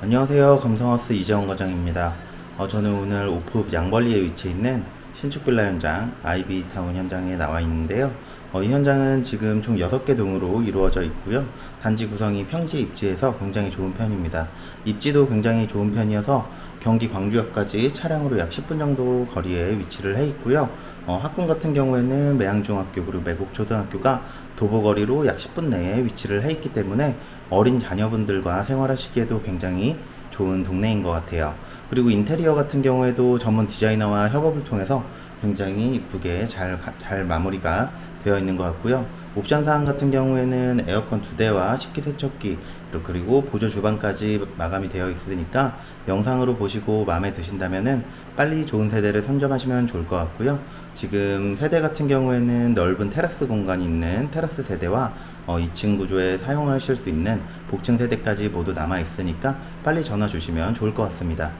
안녕하세요. 감성하우스 이재원 과장입니다. 어, 저는 오늘 오프 양벌리에 위치해 있는 신축 빌라 현장 아이비타운 현장에 나와 있는데요. 어, 이 현장은 지금 총 6개 동으로 이루어져 있고요. 단지 구성이 평지 입지에서 굉장히 좋은 편입니다. 입지도 굉장히 좋은 편이어서 경기 광주역까지 차량으로 약 10분 정도 거리에 위치를 해 있고요 어, 학군 같은 경우에는 매양중학교 그리고 매곡초등학교가 도보거리로 약 10분 내에 위치를 해 있기 때문에 어린 자녀분들과 생활하시기에도 굉장히 좋은 동네인 것 같아요. 그리고 인테리어 같은 경우에도 전문 디자이너와 협업을 통해서 굉장히 이쁘게 잘, 가- 잘 마무리가 되어 있는 것 같고요. 옵션 사항 같은 경우에는 에어컨 두 대와 식기세척기 그리고 보조 주방까지 마감이 되어 있으니까 영상으로 보시고 마음에 드신다면은 빨리 좋은 세대를 선점하시면 좋을 것 같고요. 지금 세대 같은 경우에는 넓은 테라스 공간이 있는 테라스 세대와 어, 2층 구조에 사용하실 수 있는 복층 세대까지 모두 남아 있으니까 빨리 전화 주시면 좋을 것 같습니다.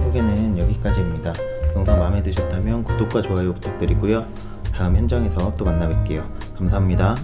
영상 소개는 여기까지입니다. 영상 마음에 드셨다면 구독과 좋아요 부탁드리고요. 다음 현장에서 또 만나 뵐게요. 감사합니다.